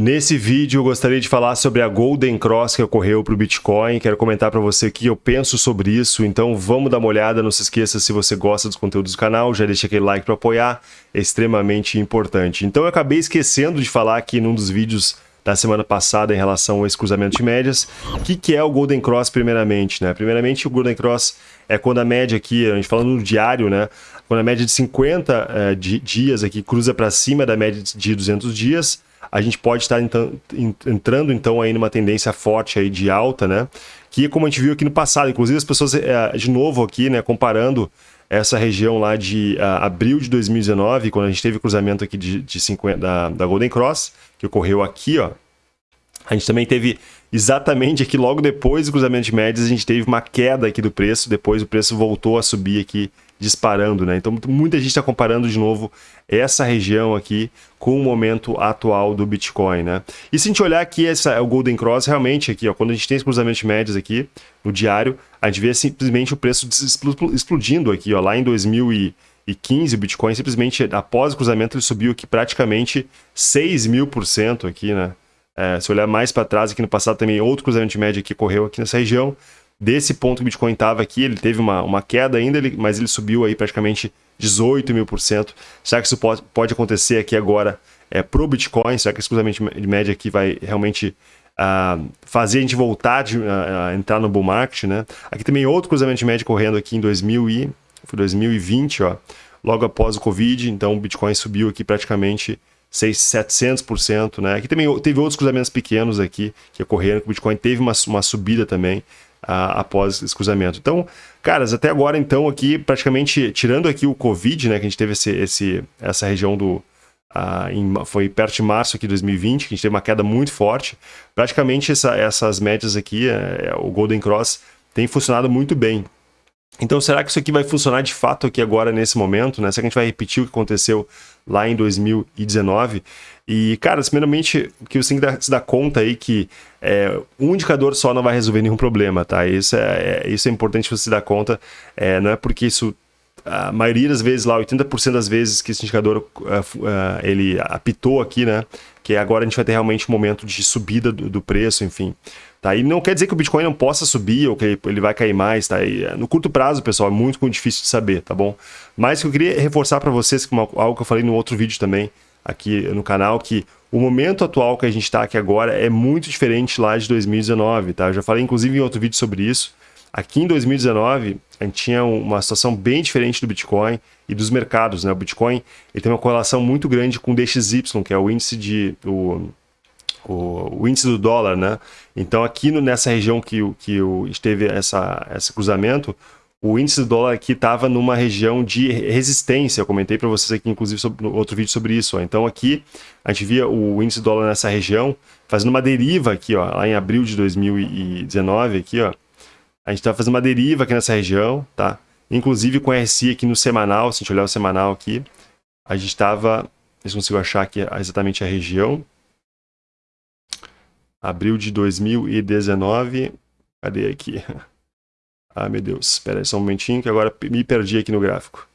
Nesse vídeo eu gostaria de falar sobre a Golden Cross que ocorreu para o Bitcoin. Quero comentar para você o que eu penso sobre isso, então vamos dar uma olhada. Não se esqueça, se você gosta dos conteúdos do canal, já deixa aquele like para apoiar, é extremamente importante. Então eu acabei esquecendo de falar aqui num dos vídeos da semana passada em relação a esse cruzamento de médias. O que, que é o Golden Cross primeiramente? Né? Primeiramente o Golden Cross é quando a média aqui, a gente falando no diário, né? quando a média de 50 é, de, dias aqui cruza para cima da média de 200 dias, a gente pode estar então, entrando então aí numa tendência forte aí de alta, né? Que como a gente viu aqui no passado, inclusive as pessoas eh, de novo aqui, né, comparando essa região lá de uh, abril de 2019, quando a gente teve o cruzamento aqui de, de 50, da, da Golden Cross, que ocorreu aqui, ó. A gente também teve exatamente aqui logo depois do cruzamento de médias, a gente teve uma queda aqui do preço, depois o preço voltou a subir aqui disparando, né? Então muita gente está comparando de novo essa região aqui com o momento atual do Bitcoin, né? E se a gente olhar aqui essa, o Golden Cross, realmente aqui, ó, quando a gente tem esse cruzamento de médias aqui no diário, a gente vê simplesmente o preço explodindo aqui, ó, lá em 2015 o Bitcoin simplesmente após o cruzamento ele subiu aqui praticamente 6 mil por cento aqui, né? É, se olhar mais para trás aqui no passado também outro cruzamento de média que ocorreu aqui nessa região, desse ponto que o Bitcoin estava aqui, ele teve uma, uma queda ainda, ele, mas ele subiu aí praticamente 18 mil por cento. Será que isso pode, pode acontecer aqui agora é, para o Bitcoin? Será que esse cruzamento de média aqui vai realmente uh, fazer a gente voltar de, uh, a entrar no bull market? Né? Aqui também outro cruzamento de média correndo aqui em 2000 e, foi 2020, ó, logo após o Covid, então o Bitcoin subiu aqui praticamente 600, 700%, né? Aqui também teve outros cruzamentos pequenos aqui que ocorreram, que o Bitcoin teve uma, uma subida também, após esse cruzamento. Então, caras, até agora, então, aqui, praticamente, tirando aqui o Covid, né, que a gente teve esse, esse, essa região do... em, foi perto de março aqui de 2020, que a gente teve uma queda muito forte. Praticamente essa, essas médias aqui, é, o Golden Cross, tem funcionado muito bem. Então, será que isso aqui vai funcionar de fato aqui agora, nesse momento? Né? Será que a gente vai repetir o que aconteceu lá em 2019? E, cara, primeiramente, o que você tem que se dar conta aí que é, um indicador só não vai resolver nenhum problema, tá? Isso é, é isso é importante você se dar conta. É, não é porque isso a maioria das vezes lá, 80% das vezes que esse indicador uh, uh, ele apitou aqui, né? Que agora a gente vai ter realmente um momento de subida do, do, preço, enfim. Tá? E não quer dizer que o Bitcoin não possa subir ou que ele vai cair mais, tá? E, no curto prazo, pessoal, é muito, difícil de saber, tá bom? Mas que eu queria reforçar para vocês, como algo que eu falei no outro vídeo também, aqui no canal, que o momento atual que a gente está aqui agora é muito diferente lá de 2019, tá? Eu já falei inclusive em outro vídeo sobre isso. Aqui em 2019, a gente tinha uma situação bem diferente do Bitcoin e dos mercados, né? O Bitcoin ele tem uma correlação muito grande com o DXY, que é o índice de o, o, o índice do dólar, né? Então aqui no, nessa região que, que o, teve essa, esse cruzamento, o índice do dólar aqui estava numa região de resistência. Eu comentei para vocês aqui, inclusive, sobre, no outro vídeo sobre isso. Ó. Então aqui a gente via o índice do dólar nessa região fazendo uma deriva aqui, ó, lá em abril de 2019, aqui, ó. A gente estava fazendo uma deriva aqui nessa região, tá? Inclusive com RSI aqui no semanal, se a gente olhar o semanal aqui, a gente estava, se consigo achar aqui exatamente a região. Abril de 2019, cadê aqui? Ah, meu Deus, espera aí só um momentinho que agora me perdi aqui no gráfico.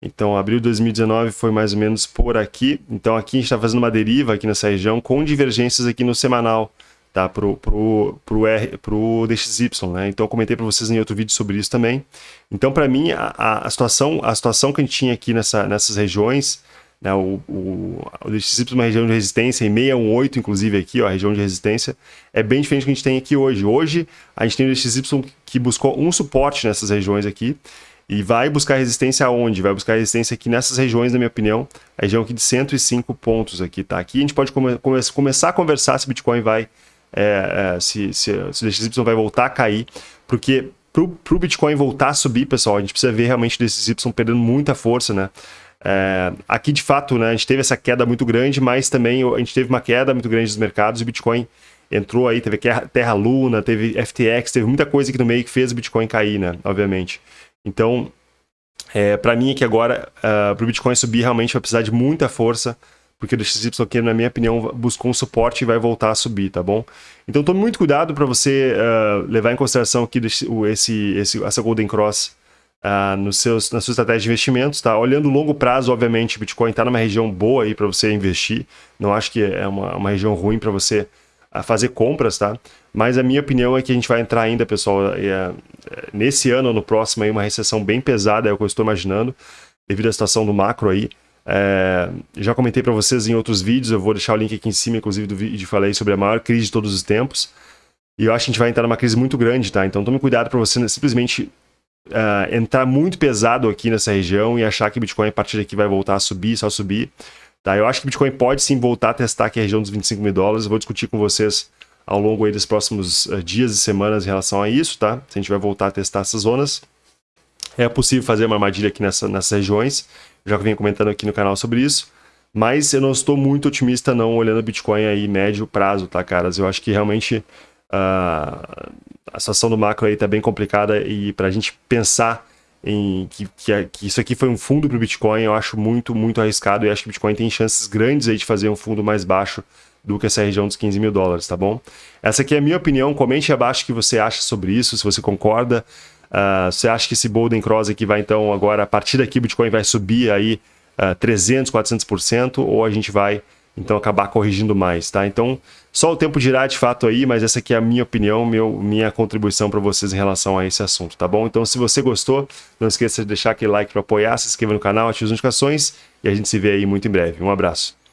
Então, abril de 2019 foi mais ou menos por aqui. Então, aqui a gente está fazendo uma deriva aqui nessa região com divergências aqui no semanal, tá? Pro, pro, pro, R, pro DXY, né? Então, eu comentei para vocês em outro vídeo sobre isso também. Então, para mim, a, a, situação, a situação que a gente tinha aqui nessa, nessas regiões né, o, o, o DXY é uma região de resistência, em 618, inclusive, aqui, ó, a região de resistência, é bem diferente do que a gente tem aqui hoje. Hoje, a gente tem o DXY que buscou um suporte nessas regiões aqui, e vai buscar resistência aonde? Vai buscar resistência aqui nessas regiões, na minha opinião, a região aqui de 105 pontos aqui, tá? Aqui a gente pode come come começar a conversar se o Bitcoin vai, é, é, se, se, se o DXY vai voltar a cair, porque para o Bitcoin voltar a subir, pessoal, a gente precisa ver realmente o DXY perdendo muita força, né? É, aqui, de fato, né, a gente teve essa queda muito grande, mas também a gente teve uma queda muito grande dos mercados. O Bitcoin entrou aí, teve Terra Luna, teve FTX, teve muita coisa aqui no meio que fez o Bitcoin cair, né? Obviamente. Então, é, para mim aqui agora, uh, é, para o Bitcoin subir, realmente vai precisar de muita força, porque o DXY aqui, na minha opinião, buscou um suporte e vai voltar a subir, tá bom? Então, tome muito cuidado para você uh, levar em consideração aqui esse, esse, essa Golden Cross uh, nos seus, na sua estratégia de investimentos, tá? Olhando longo prazo, obviamente, Bitcoin está numa região boa aí para você investir. Não acho que é uma, uma região ruim para você uh, fazer compras, tá? Mas a minha opinião é que a gente vai entrar ainda, pessoal, uh, nesse ano ou no próximo aí, uma recessão bem pesada, é o que eu estou imaginando, devido à situação do macro aí. É, já comentei para vocês em outros vídeos, eu vou deixar o link aqui em cima, inclusive, do vídeo falei sobre a maior crise de todos os tempos. E eu acho que a gente vai entrar numa crise muito grande, tá? Então tome cuidado para você simplesmente uh, entrar muito pesado aqui nessa região e achar que Bitcoin a partir daqui vai voltar a subir, só subir. Tá? Eu acho que Bitcoin pode sim voltar a testar aqui a região dos 25 mil dólares. Eu vou discutir com vocês ao longo aí dos próximos uh, dias e semanas em relação a isso, tá? Se a gente vai voltar a testar essas zonas. É possível fazer uma armadilha aqui nessa, nessas regiões. Já venho comentando aqui no canal sobre isso. Mas eu não estou muito otimista não olhando o Bitcoin aí médio prazo, tá, caras? Eu acho que realmente uh, a situação do macro aí está bem complicada e para a gente pensar em que, que, que, isso aqui foi um fundo para o Bitcoin, eu acho muito, muito arriscado e acho que o Bitcoin tem chances grandes aí de fazer um fundo mais baixo do que essa região dos 15 mil dólares, tá bom? Essa aqui é a minha opinião, comente abaixo o que você acha sobre isso, se você concorda, uh, você acha que esse Golden Cross aqui vai então agora, a partir daqui o Bitcoin vai subir aí uh, 300, 400% ou a gente vai então acabar corrigindo mais, tá? Então, só o tempo dirá de fato aí, mas essa aqui é a minha opinião, meu, minha contribuição para vocês em relação a esse assunto, tá bom? Então, se você gostou, não esqueça de deixar aquele like para apoiar, se inscreva no canal, ative as notificações e a gente se vê aí muito em breve. Um abraço.